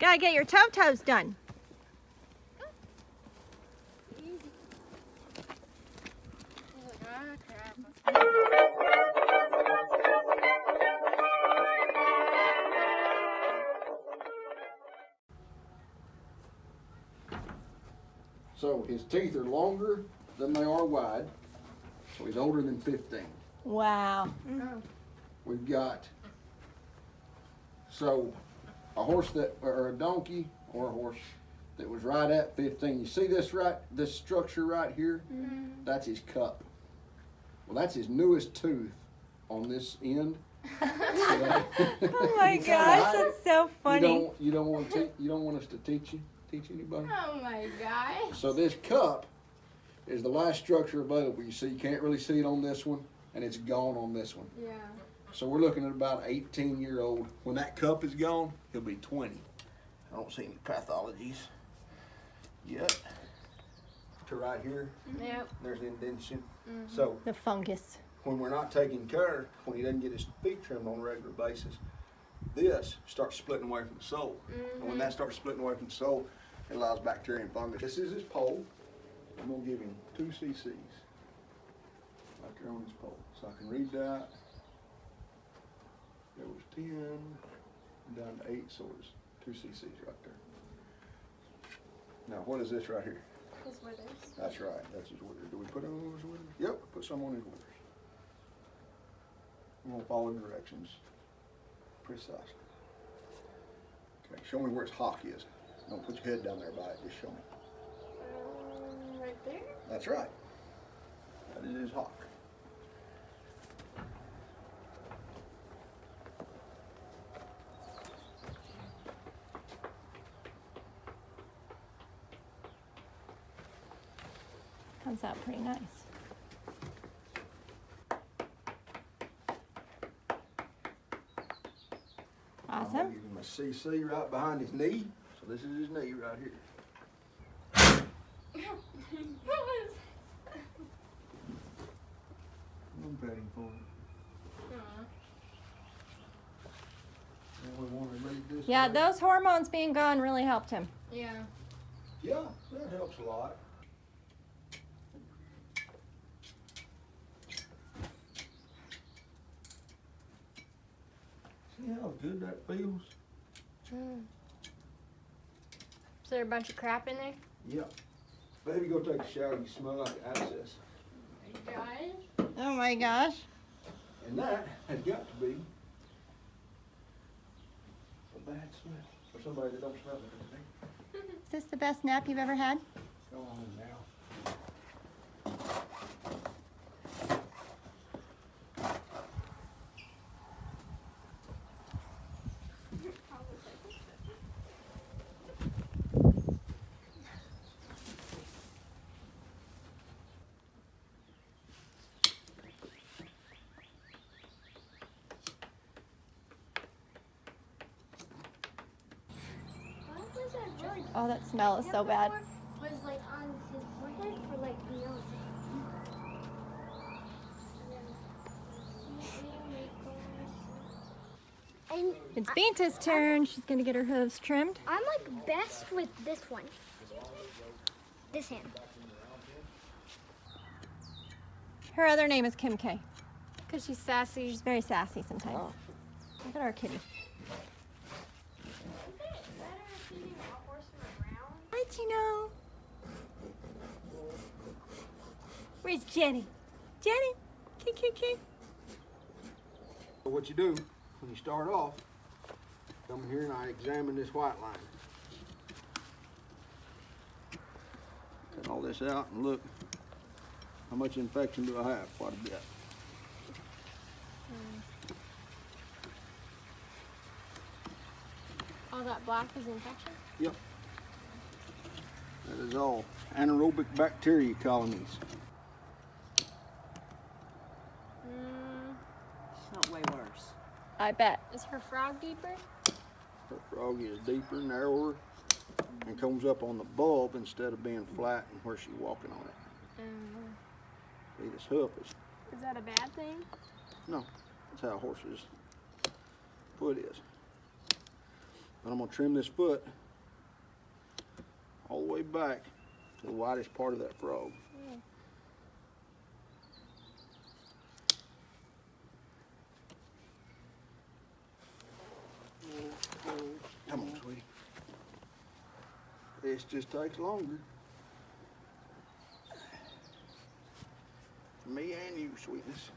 Gotta get your toe toes done. Easy. He's like, crap. So his teeth are longer than they are wide. So he's older than 15. Wow. Mm-hmm. We've got, so a horse that, or a donkey or a horse that was right at 15. You see this right, this structure right here? Mm-hmm. That's his cup. Well, that's his newest tooth on this end. Oh my gosh, that's so You funny. don't, you don't want to, you don't want us to teach you, teach anybody? Oh my gosh. So this cup is the last structure available. You see, you can't really see it on this one, and it's gone on this one. Yeah. So we're looking at about 18 year old. When that cup is gone, he'll be 20. I don't see any pathologies yet. To right here, mm-hmm. Yep. there's the indentation. Mm-hmm. So The fungus. when we're not taking care, when he doesn't get his feet trimmed on a regular basis, this starts splitting away from the sole. And when that mm-hmm. starts splitting away from the sole, it allows bacteria and fungus. This is his poll. I'm gonna give him two cc's right there on his poll. So I can read that. There was 10, down to 8, so it's two cc's right there. Now, what is this right here? His withers. That's right, that's his withers. Do we put on his withers? Yep, put some on his withers. I'm gonna follow the directions precisely. Okay, show me where his hock is. Don't put your head down there by it, just show me. Um, right there. That's right. That is his hock. Comes out pretty nice. I'm gonna Awesome. give him a CC right behind his knee. So this is his knee right here. What was? I'm petting for him. Aw. And we this. Yeah, way. those hormones being gone really helped him. Yeah. Yeah, that helps a lot. See how good that feels? Mm. Is there a bunch of crap in there? Yeah. Baby, go take a shower. You smell like abscess. Guys. Oh my gosh. And that has got to be a bad smell for somebody that don't smell it. Is this the best nap you've ever had? Go on now. Why was that George? Oh, that smell is so bad. Was like on his forehead for like nose. And It's Binta's turn. She's gonna get her hooves trimmed. I'm like best with this one. This hand. Her other name is Kim K. Cause she's sassy. She's very sassy sometimes. Oh. Look at our kitty. Where's Jenny? Jenny? Key, key. So what you do when you start off, come here and I examine this white line. Cut all this out and look how much infection do I have? Quite a bit. Hmm. All that black is infection. Yep. That is all anaerobic bacteria colonies. Mm, Not way worse. I bet. is her frog deeper? Her frog is deeper, narrower, and comes up on the bulb instead of being flat and where she's walking on it. Um, See, this hoof is, is that a bad thing? no, that's how horses' foot is. And I'm gonna trim this foot all the way back to the widest part of that frog. Come on, sweetie. This just takes longer. For me and you, sweetness.